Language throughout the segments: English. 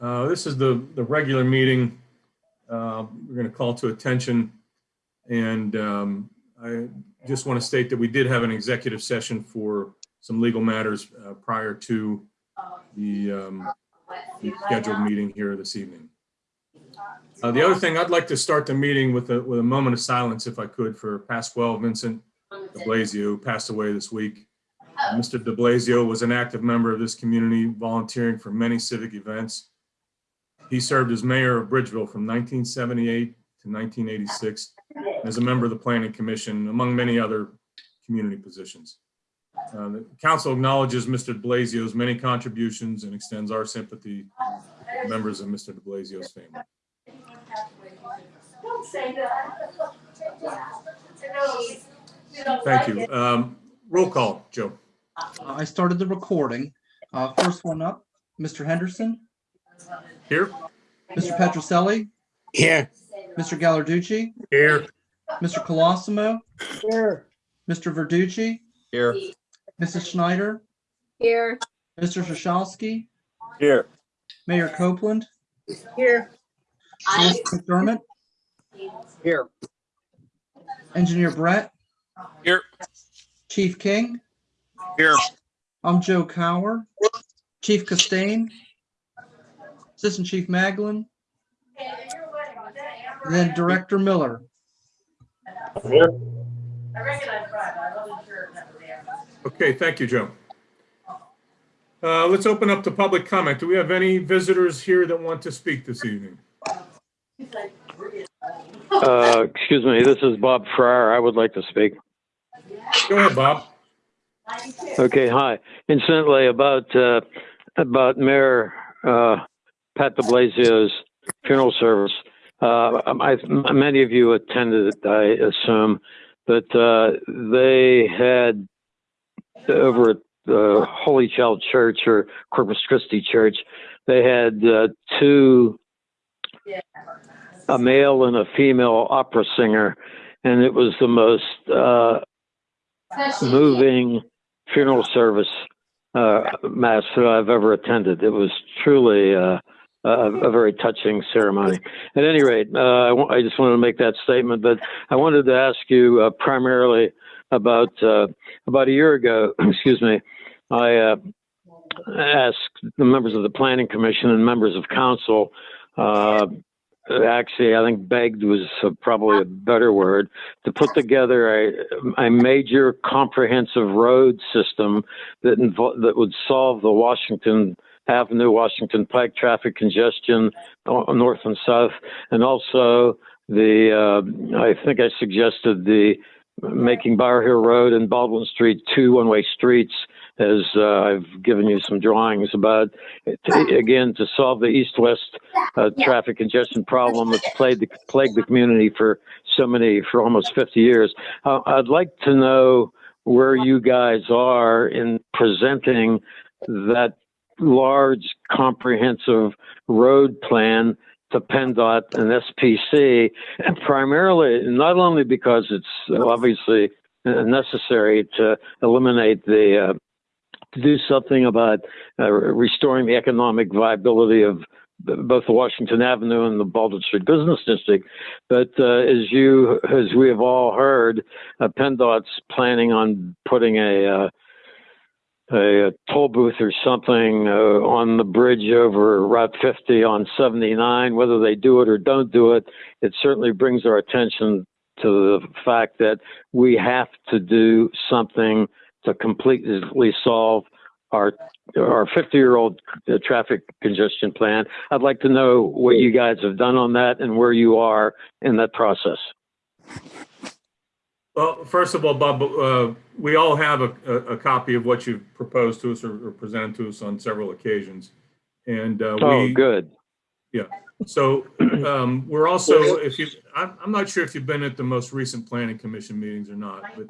Uh, This is the, the regular meeting uh, we're going to call to attention. And um, I just want to state that we did have an executive session for some legal matters uh, prior to the um, the scheduled meeting here this evening. Uh, The other thing, I'd like to start the meeting with a, with a moment of silence, if I could, for Pasquale Vincent de Blasio, who passed away this week. Uh, Mr. de Blasio was an active member of this community, volunteering for many civic events. He served as mayor of Bridgeville from 1978 to 1986, as a member of the planning commission, among many other community positions. Uh, The council acknowledges Mr. de Blasio's many contributions and extends our sympathy to members of Mr. de Blasio's family. Don't say that. Thank you. Um, Roll call, Joe. Uh, I started the recording. Uh, First one up, Mr. Henderson, Here? Mr. Petroselli, Here. Mr. Gallarducci, Here. Mr. Colosimo, Here. Mr. Verducci, Here. Mrs. Schneider, Here. Mr. Shashalski, Here. Mayor Copeland, Here. Solicitor McDermott, Here. Engineer Brett. Here. Chief King, Here. I'm Joe Cower, Chief Costain, Assistant Chief Maglin, and then Director Miller. I recognize Brad, I wasn't sure if that was him. Okay, thank you, Joe. Uh, Let's open up to public comment. Do we have any visitors here that want to speak this evening? Uh, excuse me, this is Bob Fryer. I would like to speak. Go ahead, Bob. Okay, hi. Incidentally, about uh, about Mayor uh, Pat De Blasio's funeral service. Uh, I, many of you attended it, I assume, but uh, they had over at the Holy Child Church or Corpus Christi Church, they had uh, two, a male and a female opera singer, and it was the most uh, moving funeral service uh, mass that I've ever attended. It was truly uh, a, very touching ceremony. At any rate, uh, I, just wanted to make that statement, but I wanted to ask you uh, primarily about uh, about a year ago. excuse me. I uh, asked the members of the planning commission and members of council. Uh, actually, I think begged was probably a better word to put together a, a major comprehensive road system that invo- that would solve the Washington Avenue, Washington Pike traffic congestion north and south, and also the uh, I think I suggested the making Bower Hill Road and Baldwin Street two one-way streets. As uh, I've given you some drawings about, to, again, to solve the east-west uh, traffic congestion problem that's plagued the, plagued the community for so many, for almost 50 years. Uh, I'd like to know where you guys are in presenting that large, comprehensive road plan to PennDOT and SPC, and primarily not only because it's obviously necessary to eliminate the uh, to do something about uh, restoring the economic viability of both the Washington Avenue and the Baldwin Street Business District. But uh, as you, as we have all heard, uh, PennDOT's planning on putting a, uh, a, toll booth or something uh, on the bridge over Route 50 on 79. Whether they do it or don't do it, it certainly brings our attention to the fact that we have to do something to completely solve our our 50 year old traffic congestion plan. I'd like to know what you guys have done on that and where you are in that process. Well, first of all, Bob, uh, we all have a, a, a copy of what you've proposed to us or, or presented to us on several occasions. And uh, Oh, we, good. Yeah. So um, we're also, if you, I'm, I'm not sure if you've been at the most recent planning commission meetings or not, but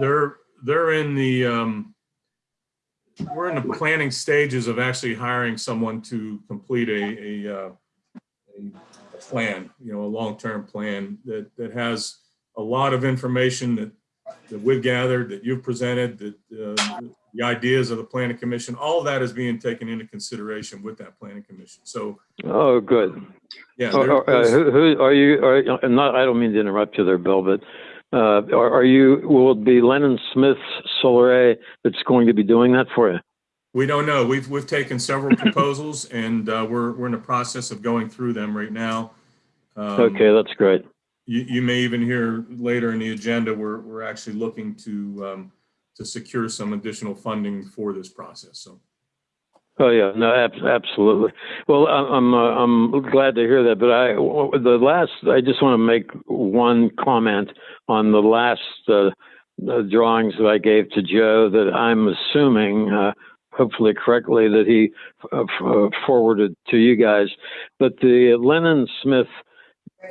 they're, they're in the, um, we're in the planning stages of actually hiring someone to complete a, a, uh, a plan, you know, a long-term plan that, that has a lot of information that, that we've gathered, that you've presented, that uh, the ideas of the planning commission, all that is being taken into consideration with that planning commission. So, Oh, good. yeah. Are, are- uh, who, who, are you, are, not, I don't mean to interrupt you there, Bill, but, uh, are, are you, will it be Lennon Smith Souleret that's going to be doing that for you? We don't know. We've, we've taken several proposals and uh, we're, we're in the process of going through them right now. Um, Okay, that's great. You, you may even hear later in the agenda, we're, we're actually looking to, um, to secure some additional funding for this process. So, Oh yeah, no, ab- absolutely. Well, I- I'm uh, I'm glad to hear that. But I the last I just want to make one comment on the last uh, uh, drawings that I gave to Joe that I'm assuming, uh, hopefully correctly, that he uh, uh, forwarded to you guys. But the Lennon Smith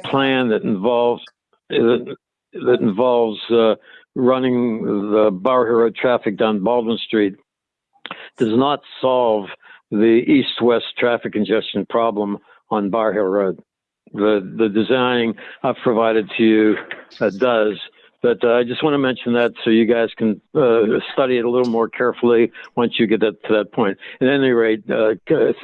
plan that involves that, involves uh, running the Bar Hero traffic down Baldwin Street does not solve the east-west traffic congestion problem on Bower Hill Road. The the design I've provided to you uh, does, but uh, I just want to mention that so you guys can uh, study it a little more carefully once you get that, to that point. At any rate, uh,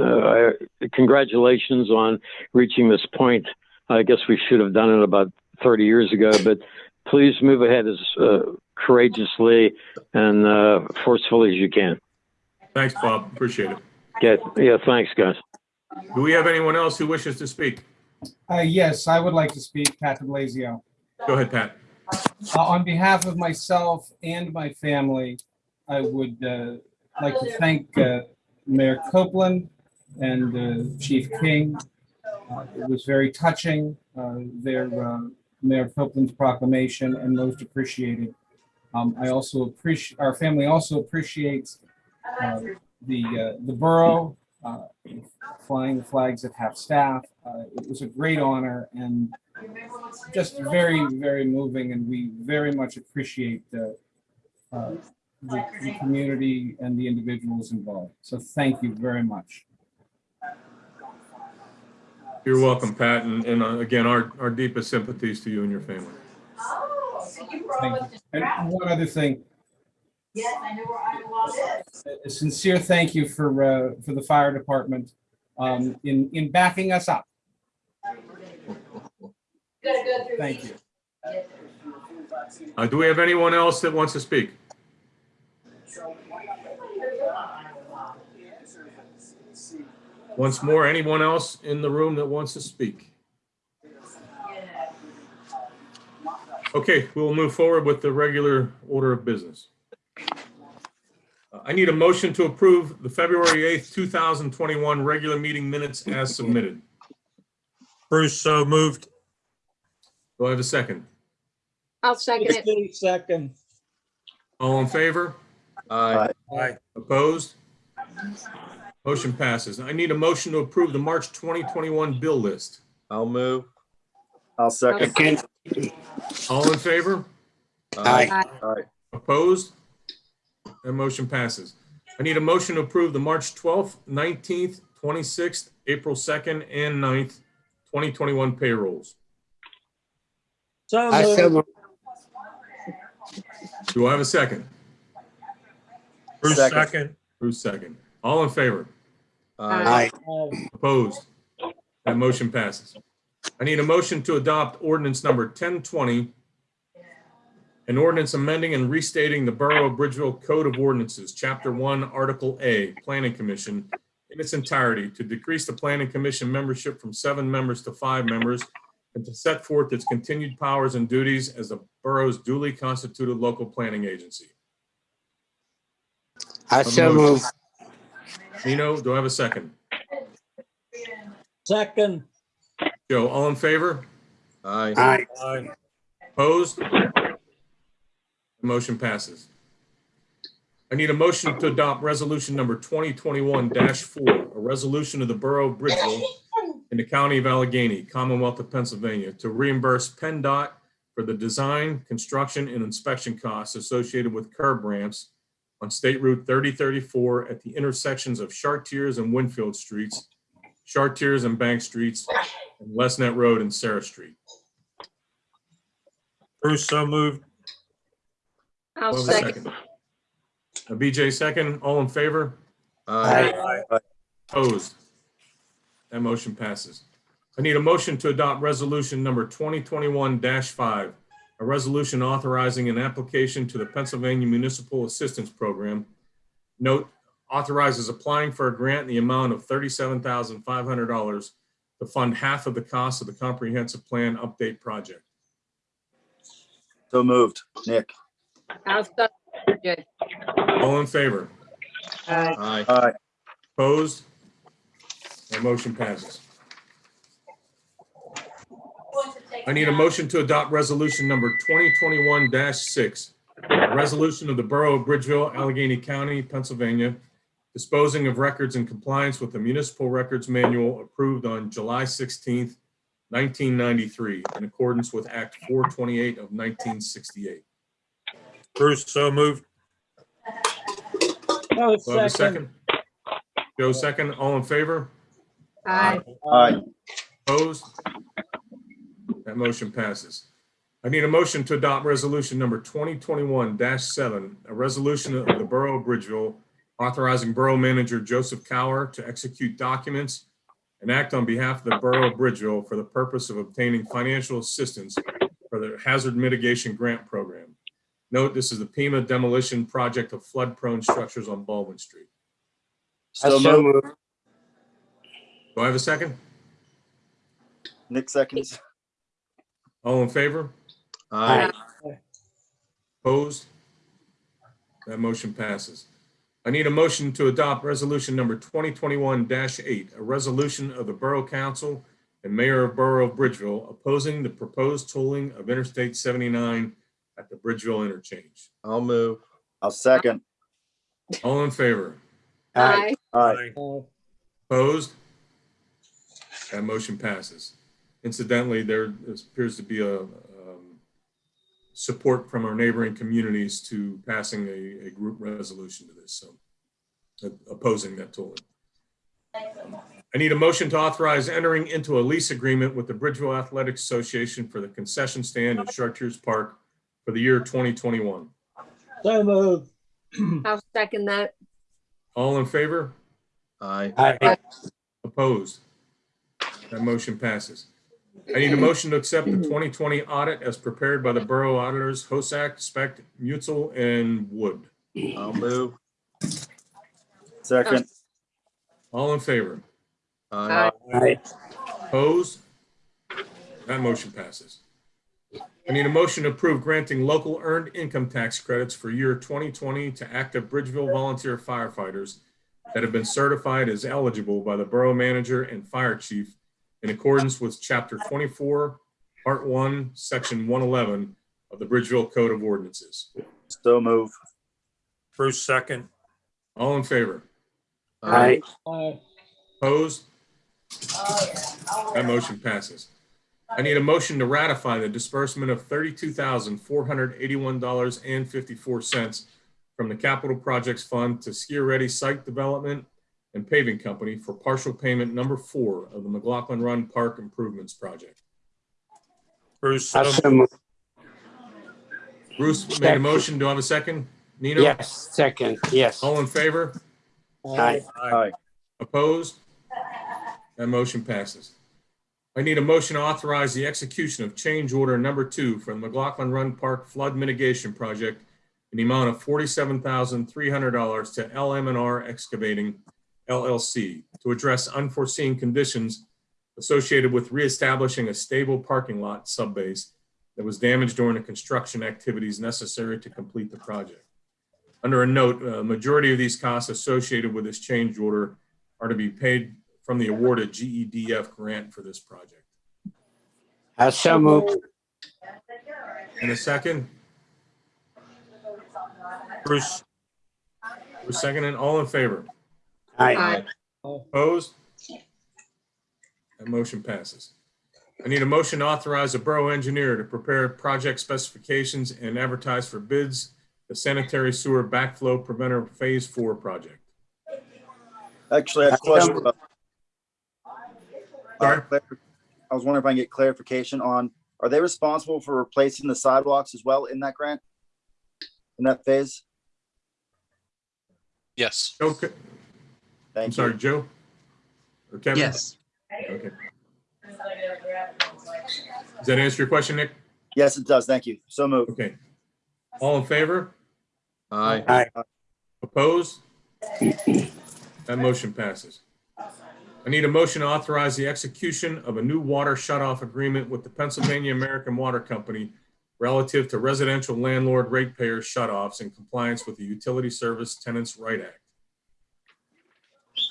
uh, congratulations on reaching this point. I guess we should have done it about 30 years ago, but please move ahead as uh, courageously and uh, forcefully as you can. thanks, Bob. Appreciate it. Yeah, yeah, thanks, guys. Do we have anyone else who wishes to speak? Uh, yes, I would like to speak, Pat de Blasio. Go ahead, Pat. Uh, on behalf of myself and my family, I would, uh, like to thank, uh, Mayor Copeland and, uh, Chief King. Uh, It was very touching, uh, their, uh, Mayor Copeland's proclamation and most appreciated. Um, I also appreciate, our family also appreciates, the, the borough, flying the flags at half-staff. Uh, It was a great honor and just very, very moving, and we very much appreciate the, the the community and the individuals involved. So thank you very much. You're welcome, Pat. And, and uh, again, our, our deepest sympathies to you and your family. Oh, so you brought Thank us you. And travel. one other thing, Yes, I know where Iowa is. a sincere thank you for, uh, for the fire department um, in, in backing us up. Gotta go through. Thank these. you. Uh, do we have anyone else that wants to speak? Once more, anyone else in the room that wants to speak? Okay, we will move forward with the regular order of business. Uh, I need a motion to approve the February 8th, 2021 regular meeting minutes as submitted. Bruce, so moved. Do I have a second? I'll second it. Second. All in favor? Aye. Aye. Opposed? Motion passes. I need a motion to approve the March 2021 bill list. I'll move. I'll second. All in favor? Aye. Aye. Opposed? That motion passes. I need a motion to approve the March 12th, 19th, 26th, April 2nd, and 9th, 2021 payrolls. I so moved. Do I have a second? Bruce, Second. second. Bruce, second. All in favor? Uh, Aye. Opposed? That motion passes. I need a motion to adopt ordinance number 1020, an ordinance amending and restating the Borough of Bridgeville Code of Ordinances, Chapter 1, Article A, Planning Commission, in its entirety, to decrease the Planning Commission membership from seven members to five members, and to set forth its continued powers and duties as the borough's duly constituted local planning agency. I so move. Nino, do I have a second? Second. Joe, all in favor? Aye. Aye. Aye. Opposed? The Motion passes. I need a motion to adopt resolution number 2021-4, a resolution of the Borough of Bridgeville in the County of Allegheny, Commonwealth of Pennsylvania, to reimburse PennDOT for the design, construction, and inspection costs associated with curb ramps on State Route 3034 at the intersections of Chartiers and Winfield Streets, Chartiers and Bank Streets, and Lesnet Road and Sarah Street. Bruce, so moved. I'll Do I have a second. Uh, BJ second, all in favor? Aye. Opposed? That motion passes. I need a motion to adopt resolution number 2021-5, a resolution authorizing an application to the Pennsylvania Municipal Assistance Program. Note, authorizes applying for a grant in the amount of $37,500 to fund half of the cost of the comprehensive plan update project. So moved. Nick. I'll second. Jay. All in favor? Aye. Aye. Aye. Opposed? That motion passes. I need a motion to adopt resolution number 2021-6, a resolution of the Borough of Bridgeville, Allegheny County, Pennsylvania, disposing of records in compliance with the Municipal Records Manual approved on July 16th, 1993, in accordance with Act 428 of 1968. Bruce, so moved. Oh, Do I have a second? Joe, second. All in favor? Aye. Aye. Opposed? That motion passes. I need a motion to adopt resolution number 2021-7, a resolution of the Borough of Bridgeville authorizing Borough Manager Joseph Cower to execute documents and act on behalf of the Borough of Bridgeville for the purpose of obtaining financial assistance for the Hazard Mitigation Grant Program. Note, this is the FEMA demolition project of flood-prone structures on Baldwin Street. So moved. Do I have a second? Nick seconds. All in favor? Aye. Opposed? That motion passes. I need a motion to adopt resolution number 2021-8, a resolution of the Borough Council and Mayor of Borough of Bridgeville opposing the proposed tolling of Interstate 79 at the Bridgeville interchange. I'll move. I'll second. All in favor? Aye. Aye. Opposed? That motion passes. Incidentally, there appears to be a um, support from our neighboring communities to passing a, a group resolution to this, so uh, opposing that tolling. I need a motion to authorize entering into a lease agreement with the Bridgeville Athletics Association for the concession stand at Chartiers Park for the year 2021. I'll second that. All in favor? Aye. Opposed? That motion passes. I need a motion to accept the 2020 audit as prepared by the Borough Auditors, Hosack, Speck, Mutzel, and Wood. I'll move. Second. All in favor? Aye. Opposed? That motion passes. I need a motion to approve granting local earned income tax credits for year 2020 to active Bridgeville volunteer firefighters that have been certified as eligible by the Borough Manager and Fire Chief in accordance with Chapter 24, Part 1, Section 111 of the Bridgeville Code of Ordinances. So move. Bruce, second. All in favor? Aye. Opposed? That motion passes. I need a motion to ratify the disbursement of thirty-two thousand, four hundred eighty-one dollars and fifty-four cents from the Capital Projects Fund to Skier Ready Site Development and Paving Company for partial payment number four of the McLaughlin Run Park Improvements Project. Bruce, um, so moved. Bruce made a motion. Do I have a second? Nino? Yes, second, yes. All in favor? Aye. Aye. Opposed? That motion passes. I need a motion to authorize the execution of change order number two for the McLaughlin Run Park Flood Mitigation Project in the amount of forty-seven thousand three hundred dollars to LM and R Excavating LLC to address unforeseen conditions associated with reestablishing a stable parking lot subbase that was damaged during the construction activities necessary to complete the project. Under a note, a majority of these costs associated with this change order are to be paid from the awarded GEDF grant for this project. I so moved. In a second, Bruce, we're seconding, all in favor? Aye. Opposed? That motion passes. I need a motion to authorize a borough engineer to prepare project specifications and advertise for bids the sanitary sewer backflow preventer Phase Four project. Actually, I have a question. about- Sorry? I was wondering if I can get clarification on, are they responsible for replacing the sidewalks as well in that grant? In that phase? Yes. Joe, Ke- I'm Thank sorry, you. Joe? Or Kevin? Yes. Okay. Does that answer your question, Nick? Yes, it does. Thank you. So moved. Okay. All in favor? Aye. Aye. Opposed? That motion passes. I need a motion to authorize the execution of a new water shut-off agreement with the Pennsylvania American Water Company relative to residential landlord ratepayer shut-offs in compliance with the Utility Service Tenants' Right Act.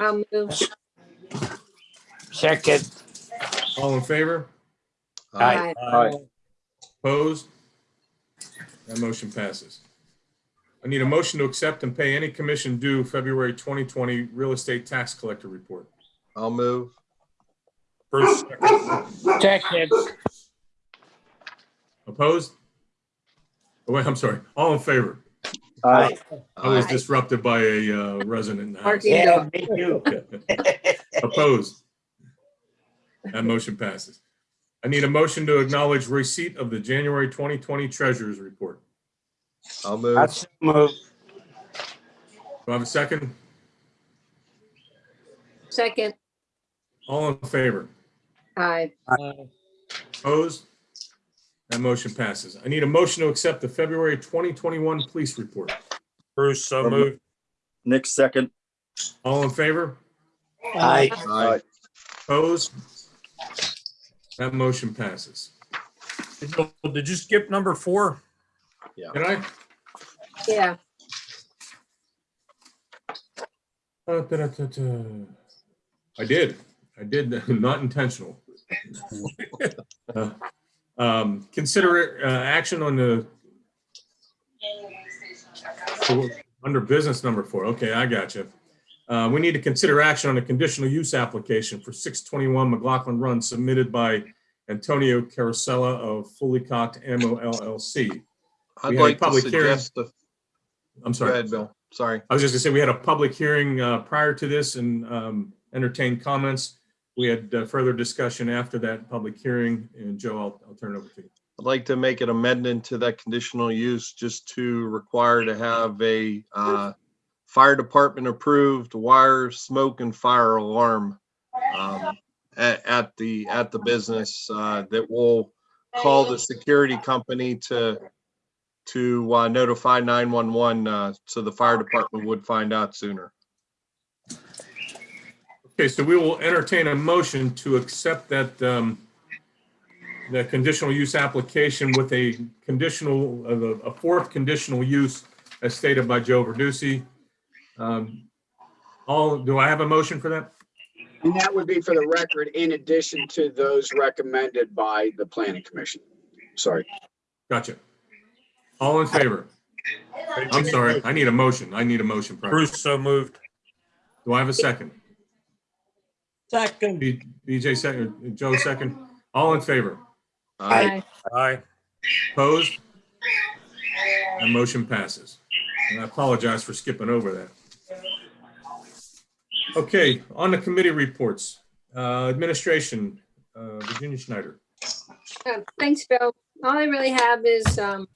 I'll move. Second. All in favor? Aye. Aye. Opposed? That motion passes. I need a motion to accept and pay any commission due February 2020 real estate tax collector report. I'll move. Bruce, second. Second. Opposed? Oh, wait, I'm sorry. All in favor? Aye. I was Aye. disrupted by a uh, resident in the house. Marky. Yeah, me too. Opposed? That motion passes. I need a motion to acknowledge receipt of the January 2020 Treasurers Report. I'll move. That's move. Do I have a second? Second. All in favor? Aye. Opposed? That motion passes. I need a motion to accept the February 2021 Police Report. Bruce, so moved. Nick, second. All in favor? Aye. Aye. Opposed? That motion passes. Did you- Did you skip number four? Did I? Yeah. Uh, da-da-da-da. I did. I did, not intentional. Uh, um, Consider uh, action on the, under business number four. Okay, I got you. Uh, We need to consider action on a conditional use application for 621 McLaughlin Run submitted by Antonio Carosella of Fully Cocked Ammo LLC. I'd We like to public hearing. suggest, the- I'm go sorry. ahead, Bill. Sorry. I was just gonna say, we had a public hearing uh, prior to this and um, entertained comments. We had uh, further discussion after that public hearing, and Joe, I'll, I'll turn it over to you. I'd like to make an amendment to that conditional use just to require to have a uh, fire department approved wire, smoke and fire alarm um, at, at the, at the business uh, that will call the security company to, to uh, notify 911 uh, so the fire department would find out sooner. Okay, so we will entertain a motion to accept that, um, the conditional use application with a conditional, uh, a fourth conditional use as stated by Joe Verducci. Um, All, do I have a motion for that? And that would be for the record, in addition to those recommended by the planning commission. Sorry. Gotcha. All in favor? I'm sorry, I need a motion. I need a motion. prior. Bruce, so moved. Do I have a second? Second. B- BJ second, Joe second. All in favor? Aye. Aye. Opposed? That motion passes. And I apologize for skipping over that. Okay, on the committee reports, uh, administration, uh, Virginia Schneider. Uh, Thanks, Bill. All I really have is um,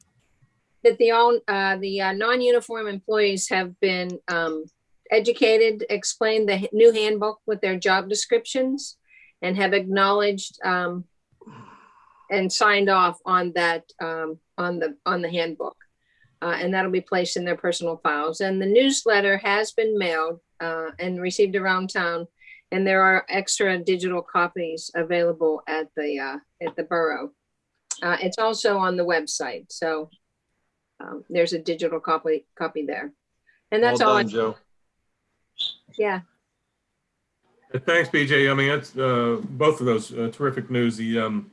that the own, uh, the uh, non-uniform employees have been um, educated, explained the new handbook with their job descriptions and have acknowledged um, and signed off on that, um, on the, on the handbook. Uh, And that'll be placed in their personal files. And the newsletter has been mailed uh, and received around town. And there are extra digital copies available at the, uh, at the borough. Uh, it's also on the website, so um, there's a digital copy, copy there. And Well that's all, I Joe. Yeah, Uh, Thanks, BJ. I mean, that's, uh, both of those uh, terrific news. The, um,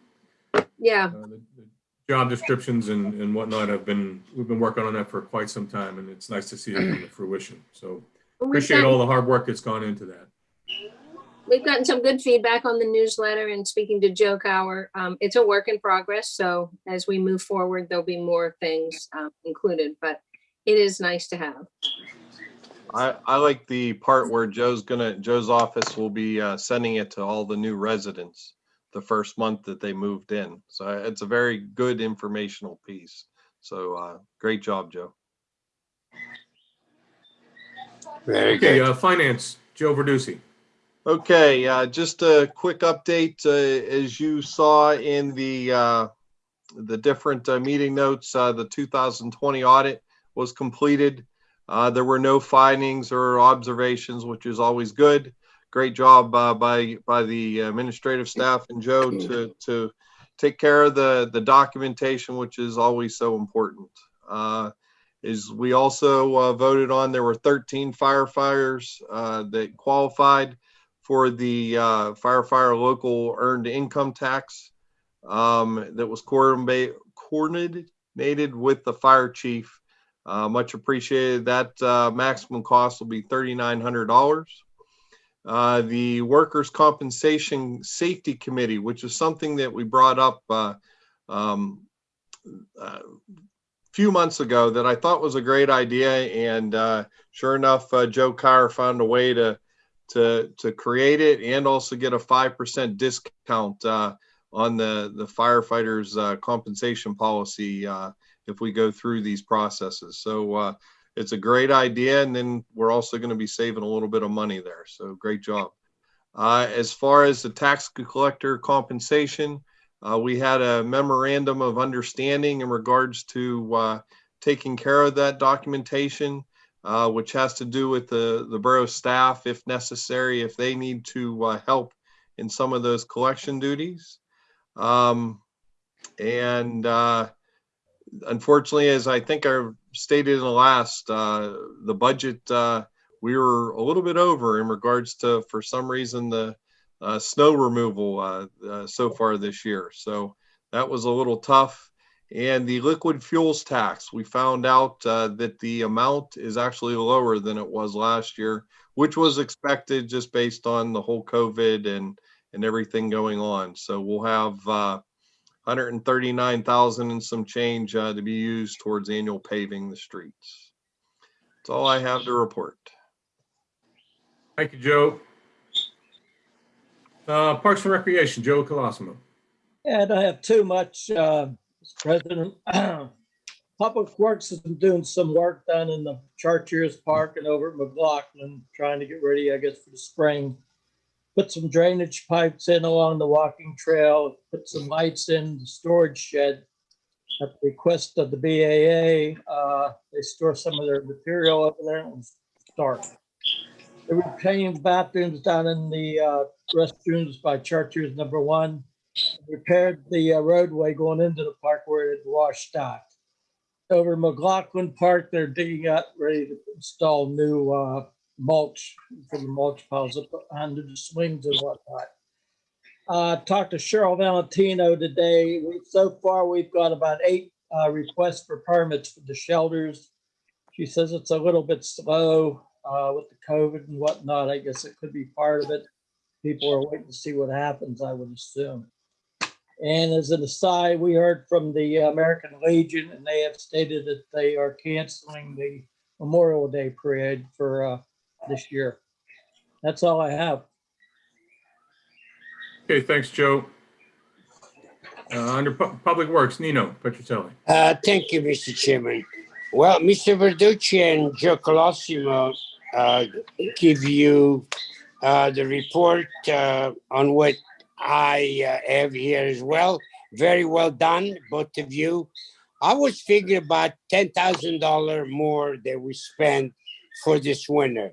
yeah, uh, the the job descriptions and, and whatnot have been, we've been working on that for quite some time and it's nice to see it come to fruition. So appreciate all the hard work that's gone into that. We've gotten some good feedback on the newsletter and speaking to Joe Cower, um, it's a work in progress. So as we move forward, there'll be more things um, included, but it is nice to have. I, I like the part where Joe's gonna, Joe's office will be uh, sending it to all the new residents the first month that they moved in. So it's a very good informational piece. So uh, great job, Joe. Very Okay, good. uh, finance, Joe Verducci. Okay, uh, just a quick update, uh, as you saw in the, uh, the different, uh, meeting notes, uh, the two thousand twenty audit was completed. Uh, there were no findings or observations, which is always good. Great job, uh, by, by the administrative staff and Joe to, to take care of the, the documentation, which is always so important. Uh, is we also, uh, voted on, there were thirteen firefighters, uh, that qualified for the uh, firefighter local earned income tax um, that was coordinate- coordinated with the fire chief. Uh, Much appreciated. That uh, maximum cost will be $3,900. Uh, The Workers' Compensation Safety Committee, which is something that we brought up uh, um, a few months ago that I thought was a great idea. And uh, sure enough, uh, Joe Kyer found a way to to to create it and also get a five percent discount uh, on the the firefighters uh, compensation policy uh, if we go through these processes. So uh, it's a great idea, and then we're also going to be saving a little bit of money there. So great job. Uh, as far as the tax collector compensation, uh, we had a memorandum of understanding in regards to uh, taking care of that documentation uh, which has to do with the, the borough staff, if necessary, if they need to uh, help in some of those collection duties. Um, and uh, unfortunately, as I think I stated in the last, uh, the budget, uh, we were a little bit over in regards to, for some reason, the uh, snow removal uh, uh, so far this year. So that was a little tough. And the liquid fuels tax, we found out uh, that the amount is actually lower than it was last year, which was expected just based on the whole COVID and and everything going on. So we'll have 139,000 and some change uh, to be used towards annual paving the streets. That's all I have to report. Thank you, Joe. Uh, Parks and Recreation, Joe Colosimo. And I have too much, uh, Mr. President. Public Works has been doing some work down in the Chartiers Park and over at McLaughlin, trying to get ready, I guess, for the spring. Put some drainage pipes in along the walking trail, put some lights in the storage shed. At the request of the BAA, uh, they store some of their material over there and dark. They were bathrooms down in the, uh, restrooms by Chartiers number one repaired the uh, roadway going into the park where it had washed out. Over McLaughlin Park, they're digging up, ready to install new uh, mulch for the mulch piles up under the swings and whatnot. Uh, Talked to Cheryl Valentino today. We- So far, we've got about eight uh, requests for permits for the shelters. She says it's a little bit slow uh, with the COVID and whatnot. I guess it could be part of it. People are waiting to see what happens, I would assume. And as an aside, we heard from the American Legion and they have stated that they are canceling the Memorial Day parade for uh, this year. That's all I have. Okay, thanks, Joe. Uh, Under Pu- Public Works, Nino Petroselli. Uh, thank you, Mr. Chairman. Well, Mr. Verducci and Joe Colosimo uh, give you uh, the report uh, on what I uh, have here as well. Very well done, both of you. I was figuring about ten thousand dollar more that we spent for this winter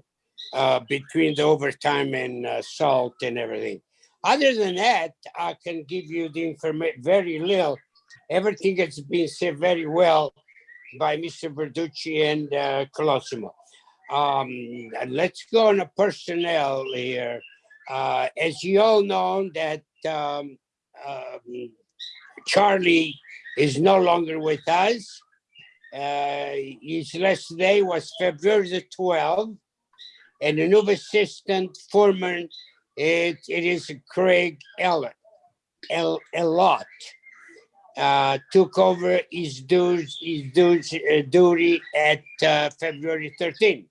uh, between the overtime and uh, salt and everything. Other than that, I can give you the information very little. Everything has been said very well by Mr. Verducci and uh, Colosimo. Um, and let's go on a personnel here. Uh, as you all know that um, um, Charlie is no longer with us. Uh, his last day was February the 12th. And the new assistant foreman, it, it is Craig Ellett, El, Elot. Uh, took over his duties, his duties, uh, duty at uh, February 13th.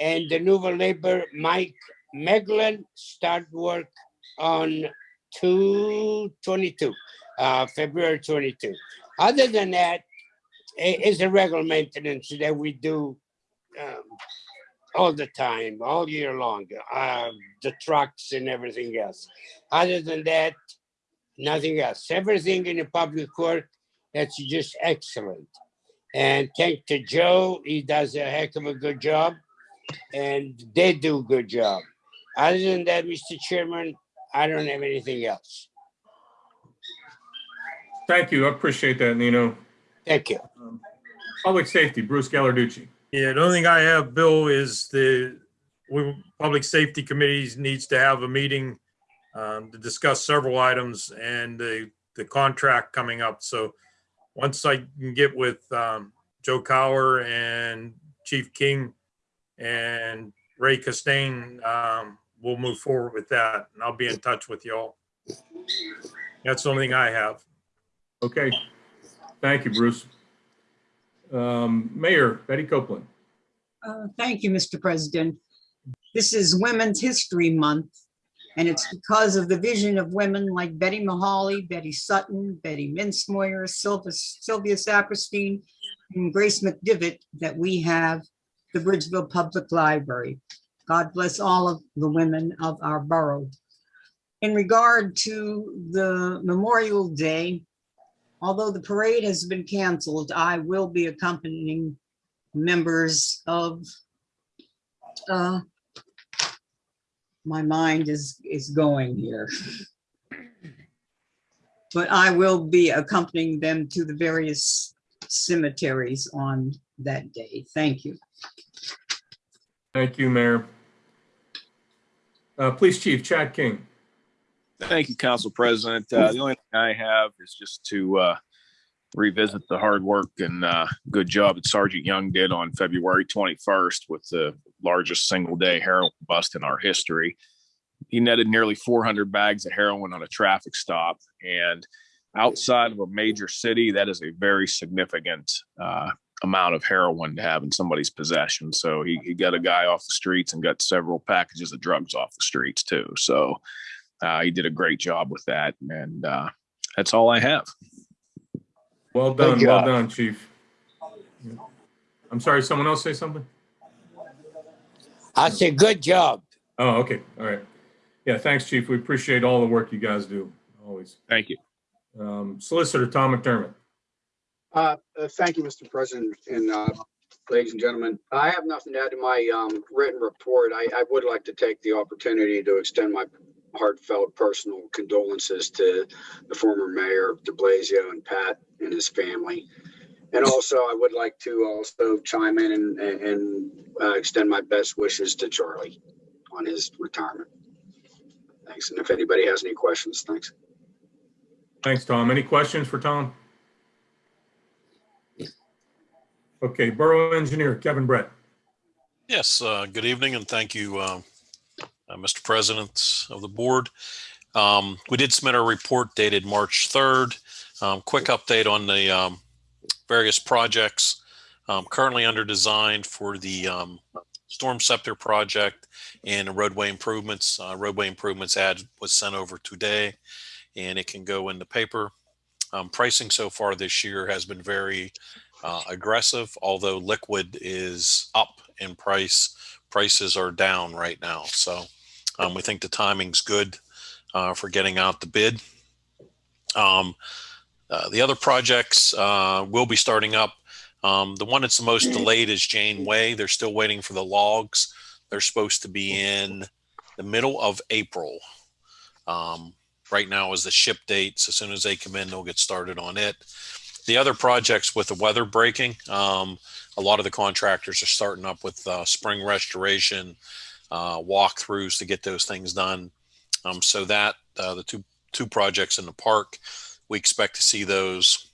And the new labor, Mike Meglin, start work on 222, uh, February 22. Other than that, it's a regular maintenance that we do um, all the time, all year long, uh, the trucks and everything else. Other than that, nothing else. Everything in the public court, that's just excellent. And thank to Joe, he does a heck of a good job, and they do a good job. Other than that, Mr. Chairman, I don't have anything else. Thank you. I appreciate that, Nino. Thank you. Public safety, Bruce Gallarducci. Yeah, the only thing I have, Bill, is the, we, Public Safety Committee needs to have a meeting um, to discuss several items and the, the contract coming up. So once I can get with um, Joe Cower and Chief King and Ray Costain, um, we'll move forward with that and I'll be in touch with y'all. That's the only thing I have. Okay. Thank you, Bruce. Um, Mayor Betty Copeland. Uh, Thank you, Mr. President. This is Women's History Month, and it's because of the vision of women like Betty Mahaly, Betty Sutton, Betty Mintzmoyer, Sylvia Sylvia Saperstein, and Grace McDivitt that we have the Bridgeville Public Library. God bless all of the women of our borough. In regard to the Memorial Day, although the parade has been canceled, I will be accompanying members of uh, my mind is, is going here. But I will be accompanying them to the various cemeteries on that day. Thank you. Thank you, Mayor. Uh, Police Chief Chad King. Thank you, Council President. Uh, the only thing I have is just to uh, revisit the hard work and uh, good job that Sergeant Young did on February 21st with the largest single day heroin bust in our history. He netted nearly 400 bags of heroin on a traffic stop. And outside of a major city, that is a very significant uh, amount of heroin to have in somebody's possession. So he, he got a guy off the streets and got several packages of drugs off the streets too. So he did a great job with that. And uh, that's all I have. Well done, well job. done, Chief. I'm sorry, someone else say something? I say, good job. Oh, okay, all right. Yeah, thanks, Chief. We appreciate all the work you guys do, always. Thank you. Um, Solicitor Tom McDermott. Uh, uh, Thank you, Mr. President and uh, ladies and gentlemen. I have nothing to add to my um, written report. I I would like to take the opportunity to extend my heartfelt personal condolences to the former mayor de Blasio and Pat and his family. And also, I would like to also chime in and- and and uh, extend my best wishes to Charlie on his retirement. Thanks. And if anybody has any questions, thanks. Thanks, Tom. Any questions for Tom? Okay, Borough Engineer Kevin Brett. Yes, uh, good evening and thank you, uh, uh, Mr. President of the board. Um, We did submit our report dated March 3rd. Um, Quick update on the um, various projects um, currently under design for the um, Stormceptor project and roadway improvements. Uh, Roadway improvements ad was sent over today and it can go in the paper. Um, Pricing so far this year has been very uh, aggressive, although liquid is up in price. Prices are down right now. So um, we think the timing's good uh, for getting out the bid. Um, uh, the other projects uh, will be starting up. Um, the one that's the most delayed is Jane Way. They're still waiting for the logs. They're supposed to be in the middle of April. Um, right now is the ship date. So as soon as they come in, they'll get started on it. The other projects with the weather breaking, um, a lot of the contractors are starting up with uh, spring restoration, uh, walkthroughs to get those things done. Um, so that uh, the two two projects in the park, we expect to see those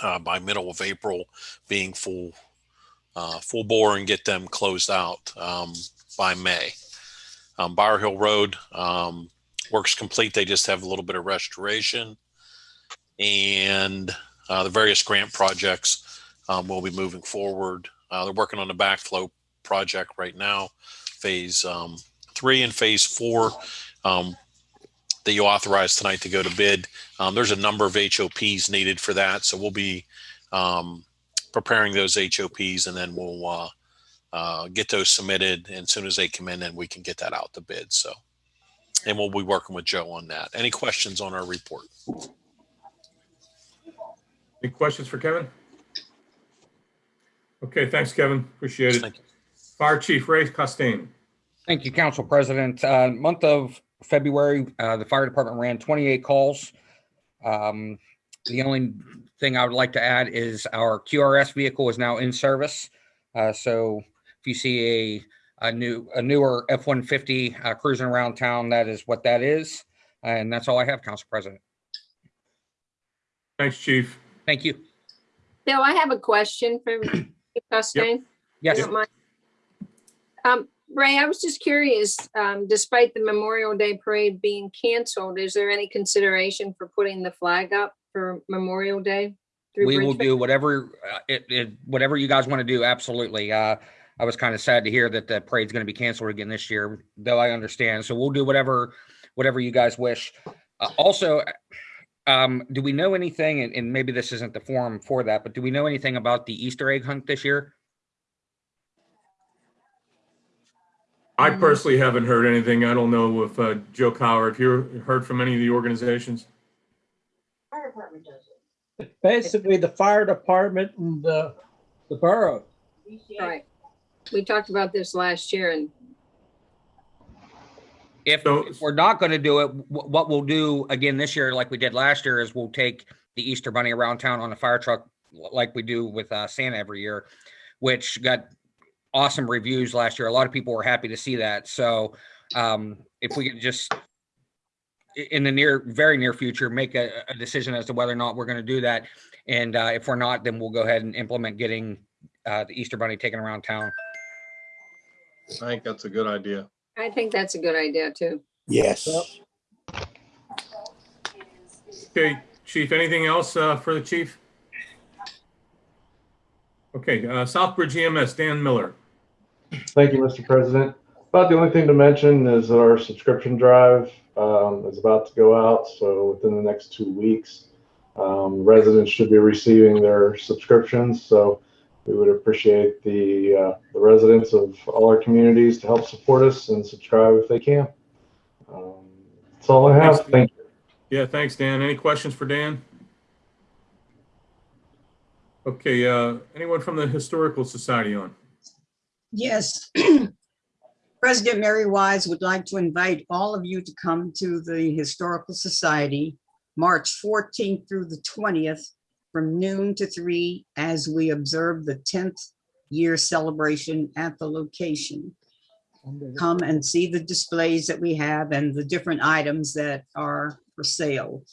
uh, by middle of April being full uh, full bore and get them closed out um, by May. Um, Bower Hill Road um, works complete. They just have a little bit of restoration and uh, the various grant projects um, will be moving forward. Uh, they're working on the backflow project right now, phase um, three and phase four um, that you authorized tonight to go to bid. Um, there's a number of HOPs needed for that, so we'll be um, preparing those HOPs and then we'll uh, uh, get those submitted. And as soon as they come in, then we can get that out to bid. So, and we'll be working with Joe on that. Any questions on our report? Any questions for Kevin? Okay, thanks, Kevin. Appreciate it. Thank you. Fire Chief Ray Costain. Thank you, Council President. Uh, month of February, uh, the fire department ran 28 calls. Um, the only thing I would like to add is our QRS vehicle is now in service. Uh, so if you see a, a new, a newer F-150 uh, cruising around town, that is what that is. And that's all I have, Council President. Thanks, Chief. Thank you. Bill, I have a question for Chief Costain. Yes. You don't mind? Um, Ray, I was just curious, um, despite the Memorial Day Parade being canceled, is there any consideration for putting the flag up for Memorial Day? through we will Bridgeville? do whatever uh, it, it whatever you guys want to do absolutely uh i was kind of sad to hear that the parade's going to be canceled again this year though i understand so we'll do whatever whatever you guys wish uh, also um do we know anything and, and maybe this isn't the forum for that but do we know anything about the easter egg hunt this year I personally haven't heard anything. I don't know if uh, Joe Cower, if you heard from any of the organizations? Fire department does it. Basically, the fire department and the, the borough. Right. We talked about this last year and if, if we're not going to do it wh- what we'll do again this year like we did last year is we'll take the easter bunny around town on a fire truck like we do with uh, santa every year which got awesome reviews last year a lot of people were happy to see that so um, if we could just in the near very near future make a, a decision as to whether or not we're going to do that and uh, if we're not then we'll go ahead and implement getting uh, the easter bunny taken around town I think that's a good idea. I think that's a good idea too. Yes. Okay, Chief, anything else uh, for the chief? Okay, uh, Southbridge EMS, Dan Miller. Thank you, Mr. President. About the only thing to mention is that our subscription drive um, is about to go out, so within the next two weeks, um, residents should be receiving their subscriptions. So we would appreciate the uh, the residents of all our communities to help support us and subscribe if they can. Um, that's all I have. Thanks. Thank you. Yeah, thanks, Dan. Any questions for Dan? Okay, uh, anyone from the Historical Society on? Yes. President Mary Wise would like to invite all of you to come to the Historical Society, March 14th through the 20th, from noon to three, as we observe the 10th year celebration at the location. Come and see the displays that we have and the different items that are for sale.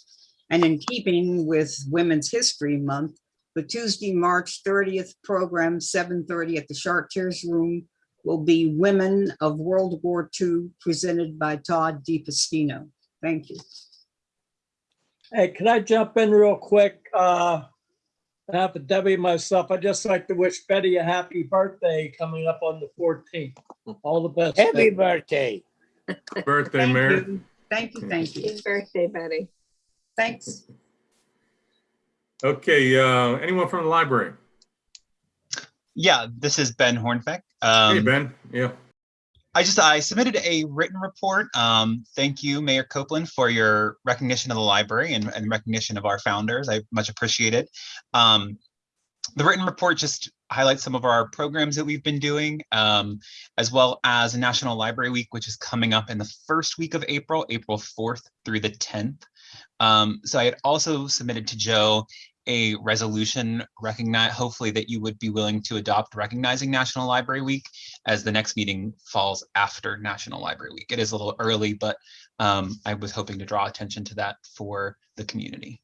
And in keeping with Women's History Month, the Tuesday, March 30th program, 7:30 at the Chartiers Room will be Women of World War II, presented by Todd DePastino. Thank you. Hey, can I jump in real quick? Uh, on behalf of Debbie and myself, I'd just like to wish Betty a happy birthday coming up on the fourteenth. All the best. Happy Betty. birthday. Birthday, Thank Mayor. you. Thank you, thank you. Happy birthday, Betty. Thanks. Okay, uh, anyone from the library? Yeah, this is Ben Hornbeck. Hey, Um, Ben. Yeah. I just I submitted a written report. Um, thank you, Mayor Copeland, for your recognition of the library and, and recognition of our founders. I much appreciate it. Um, the written report just highlights some of our programs that we've been doing, um, as well as National Library Week, which is coming up in the first week of April, April 4th through the 10th. Um, so I had also submitted to Joe a resolution recognize hopefully that you would be willing to adopt recognizing National Library Week as the next meeting falls after National Library Week. It is a little early, but um, I was hoping to draw attention to that for the community.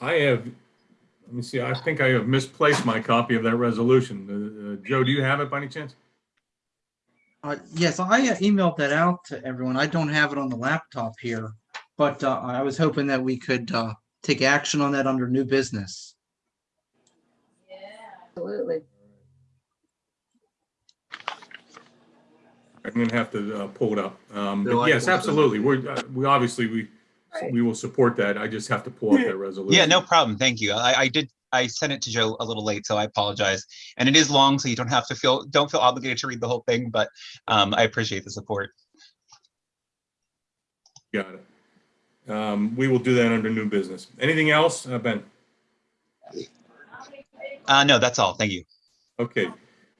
I have, let me see, I think I have misplaced my copy of that resolution. Uh, uh, Joe, do you have it by any chance? Uh, yes, I uh, emailed that out to everyone. I don't have it on the laptop here, but uh, I was hoping that we could uh, take action on that under new business. Yeah, absolutely. I'm gonna have to uh, pull it up. Um, Bill, But I yes, can- absolutely. We're, uh, we obviously, we, we will support that. I just have to pull up that resolution. Yeah, no problem. Thank you. I, I did I sent it to Joe a little late, so I apologize. And it is long, so you don't have to feel, don't feel obligated to read the whole thing, but um, I appreciate the support. Got it. Um, We will do that under new business. Anything else, Uh, Ben? Uh, no, that's all. Thank you. Okay.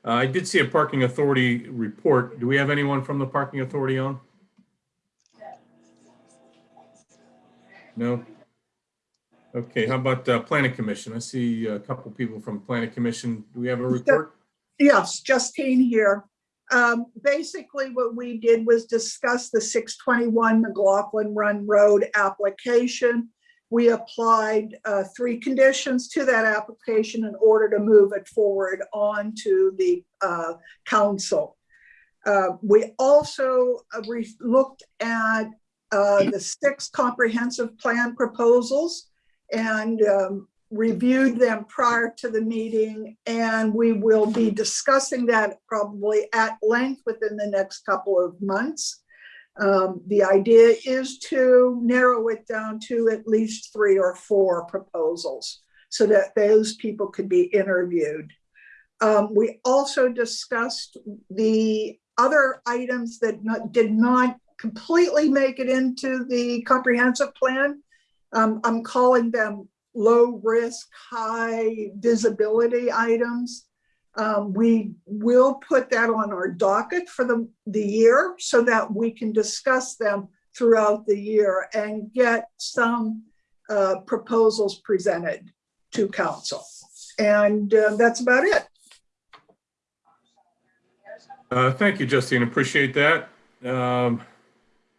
Uh, I did see a parking authority report. Do we have anyone from the parking authority on? No? Okay, how about uh, planning commission? I see a couple people from planning commission. Do we have a report? Yes, Justine here. Um, basically what we did was discuss the six twenty-one McLaughlin Run Road application. We applied, uh, three conditions to that application in order to move it forward onto the, uh, council. Uh, we also uh, looked at, uh, the six comprehensive plan proposals and, um, reviewed them prior to the meeting, and we will be discussing that probably at length within the next couple of months. Um, The idea is to narrow it down to at least three or four proposals so that those people could be interviewed. Um, We also discussed the other items that not- did not completely make it into the comprehensive plan. Um, I'm calling them low risk, high visibility items. Um, we will put that on our docket for the, the year so that we can discuss them throughout the year and get some uh, proposals presented to council. And uh, that's about it. Uh, Thank you, Justine. Appreciate that. Um,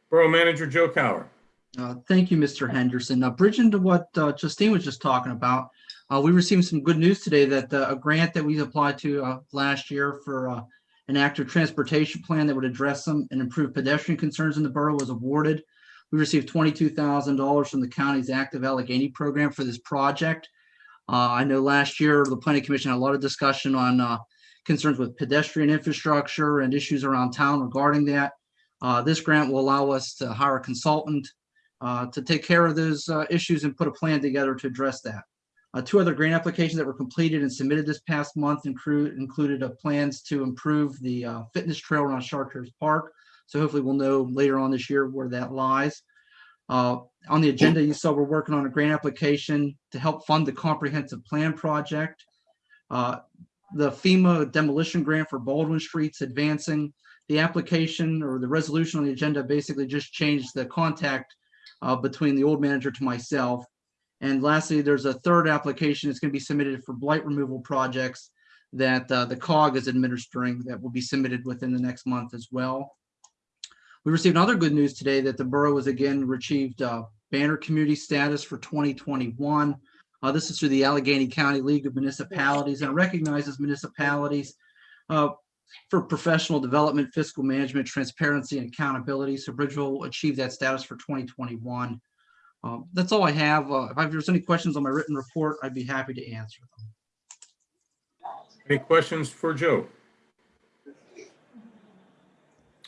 Borough Manager Joe Cower. Uh, Thank you, Mr. Henderson. Now, bridging to what uh, Justine was just talking about, uh, we received some good news today that uh, a grant that we applied to uh, last year for an active transportation plan that would address some and improve pedestrian concerns in the borough was awarded. We received $22,000 from the county's active Allegheny program for this project. I know last year, the planning commission had a lot of discussion on concerns with pedestrian infrastructure and issues around town regarding that. This grant will allow us to hire a consultant to take care of those uh, issues and put a plan together to address that. Uh, Two other grant applications that were completed and submitted this past month include, included uh, plans to improve the uh, fitness trail around Chartiers Park. So hopefully we'll know later on this year where that lies. Uh, On the agenda, you saw we're working on a grant application to help fund the comprehensive plan project. Uh, The FEMA demolition grant for Baldwin Street's advancing. The application or the resolution on the agenda basically just changed the contact uh, between the old manager to myself. And lastly, there's a third application that's going to be submitted for blight removal projects that uh, the COG is administering that will be submitted within the next month as well. We received other good news today that the borough has again achieved uh, banner community status for 2021. Uh, This is through the Allegheny County League of Municipalities and recognizes municipalities uh, for professional development, fiscal management, transparency, and accountability. So Bridgeville will achieve that status for 2021. Um, That's all I have. Uh, If there's any questions on my written report, I'd be happy to answer them. Any questions for Joe?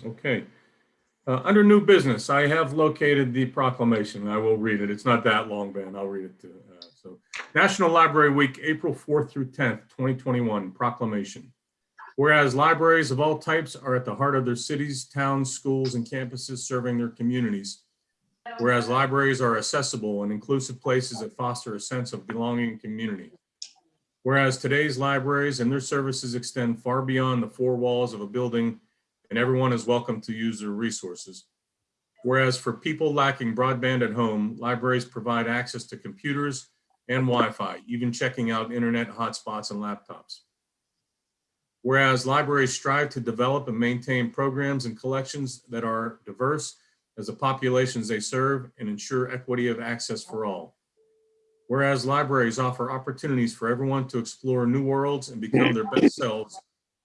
Okay. Uh, Under new business, I have located the proclamation. I will read it. It's not that long, Ben. I'll read it to, uh, so. National Library Week, April 4th through 10th, 2021 proclamation. Whereas libraries of all types are at the heart of their cities, towns, schools, and campuses serving their communities. Whereas libraries are accessible and inclusive places that foster a sense of belonging and community. Whereas today's libraries and their services extend far beyond the four walls of a building and everyone is welcome to use their resources. Whereas for people lacking broadband at home, libraries provide access to computers and Wi-Fi, even checking out internet hotspots and laptops. Whereas libraries strive to develop and maintain programs and collections that are diverse as the populations they serve and ensure equity of access for all. Whereas libraries offer opportunities for everyone to explore new worlds and become their best selves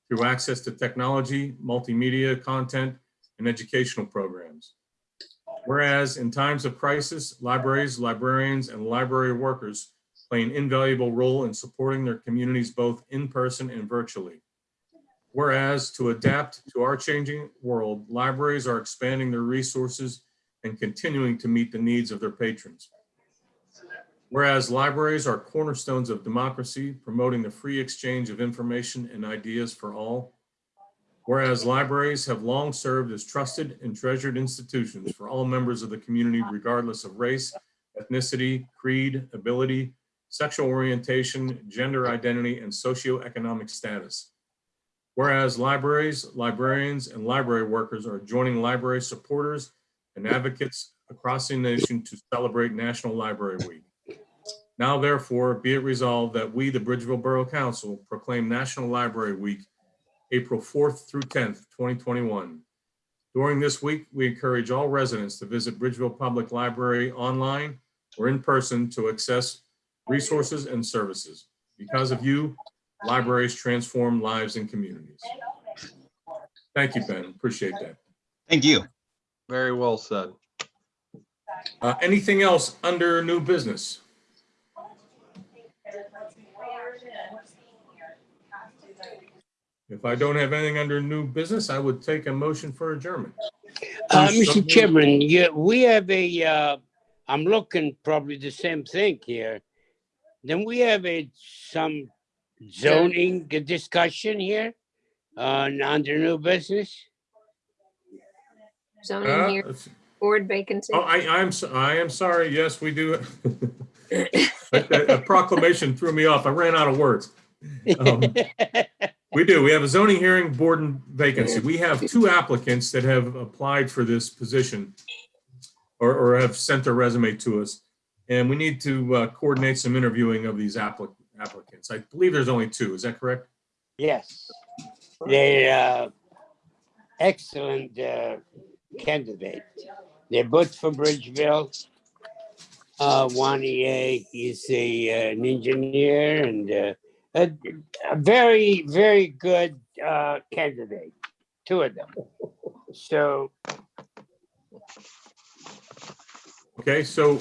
through access to technology, multimedia content, and educational programs. Whereas in times of crisis, libraries, librarians, and library workers play an invaluable role in supporting their communities both in person and virtually. Whereas to adapt to our changing world, libraries are expanding their resources and continuing to meet the needs of their patrons. Whereas libraries are cornerstones of democracy, promoting the free exchange of information and ideas for all. Whereas libraries have long served as trusted and treasured institutions for all members of the community regardless of race, ethnicity, creed, ability, sexual orientation, gender identity, and socioeconomic status. Whereas libraries, librarians, and library workers are joining library supporters and advocates across the nation to celebrate National Library Week. Now therefore, be it resolved that we, the Bridgeville Borough Council, proclaim National Library Week, April 4th through 10th, 2021. During this week, we encourage all residents to visit Bridgeville Public Library online or in person to access resources and services. Because of you, libraries transform lives and communities. Thank you, Ben. Appreciate that. Thank you. Very well said. Uh, Anything else under new business? If I don't have anything under new business, I would take a motion for adjournment. Uh, Mr. Chairman, yeah, we have a, uh, I'm looking probably the same thing here. Then we have a, some zoning discussion here on, under new business. Zoning Uh, here, board vacancy. Oh, I, I'm, so- I am sorry. Yes, we do. A a proclamation threw me off. I ran out of words. Um, We do. We have a zoning hearing board and vacancy. We have two applicants that have applied for this position or, or have sent their resume to us. And we need to uh, coordinate some interviewing of these applic- applicants. I believe there's only two. Is that correct? Yes, they're uh, excellent uh, candidate. They're both from Bridgeville. Uh, One EA is a, uh, an engineer and uh, a, a very, very good uh, candidate, two of them. So Okay, so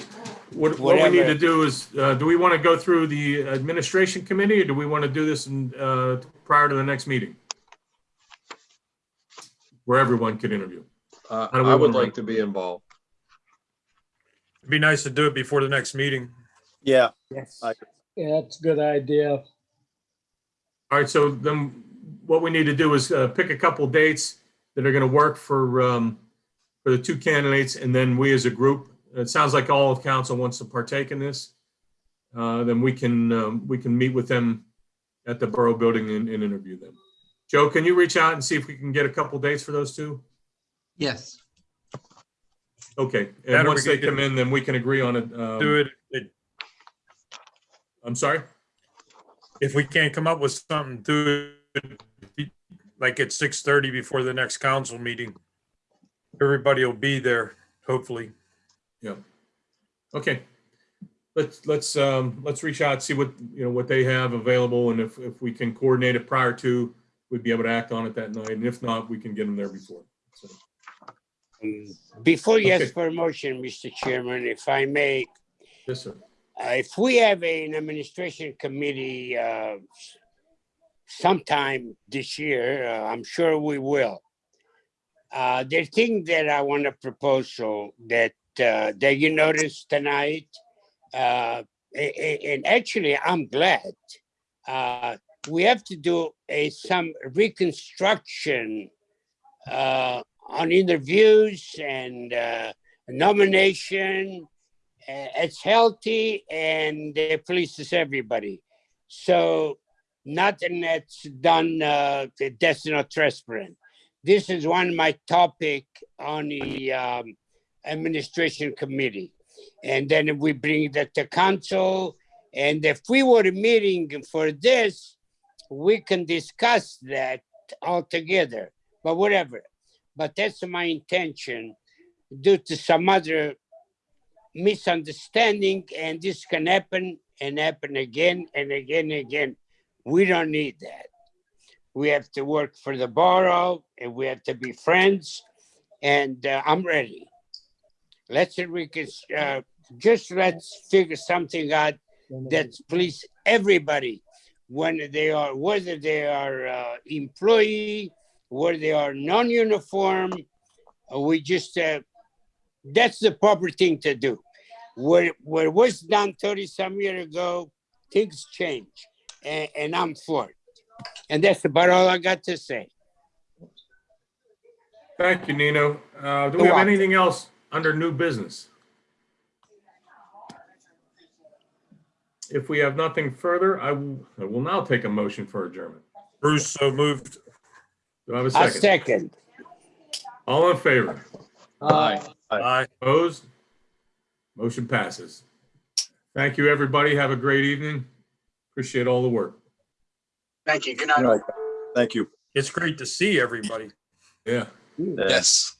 what, what we need to do is, uh, do we want to go through the administration committee or do we want to do this in, uh, prior to the next meeting? Where everyone could interview. Uh, How do we I would wanna like to be involved. It'd be nice to do it before the next meeting. Yeah. Yes. Yeah, that's a good idea. All right, so then what we need to do is uh, pick a couple dates that are going to work for, um, for the two candidates, and then we as a group, it sounds like all of council wants to partake in this. Uh, Then we can, um, we can meet with them at the Borough Building and and interview them. Joe, can you reach out and see if we can get a couple dates for those two? Yes. Okay, and That or once we they could come in, then we can agree on it. um, Do it, it- I'm sorry? if we can't come up with something, do it be- like at six thirty before the next council meeting. Everybody will be there, hopefully. Yeah. Okay. Let's, let's, um, let's reach out, see what, you know, what they have available and if, if we can coordinate it prior to, we'd be able to act on it that night. And if not, we can get them there before. So, um, before you Okay. for a motion, Mr. Chairman, if I may, Yes, sir. Uh, if we have an administration committee uh, sometime this year, uh, I'm sure we will. Uh, the thing that I want to propose so that uh, that you noticed tonight, uh, and actually I'm glad uh, we have to do a some reconstruction uh, on interviews and uh, nomination it's healthy and it pleases everybody. So nothing that's done uh, that's not transparent. This is one of my topic on the um, administration committee. And then we bring that to council. And if we were meeting for this, we can discuss that all together, but whatever. But that's my intention due to some other misunderstanding and this can happen and happen again and again and again. We don't need that. We have to work for the borough and we have to be friends and uh, I'm ready. Let's we can, uh, just let's figure something out that please everybody when they are whether they are uh, employee whether they are non-uniform uh, we just uh, that's the proper thing to do what, what was done 30 some years ago, things change. And, and I'm for it. And that's about all I got to say. Thank you, Nino. Uh, do we have anything else under new business? If we have nothing further, I will, I will now take a motion for adjournment. Bruce, so moved. Do I have a A second? second. All in favor? Aye. Aye. Opposed? Motion passes. Thank you, everybody. Have a great evening. Appreciate all the work. Thank you. Good night. Thank you. It's great to see everybody. Yeah. Yes.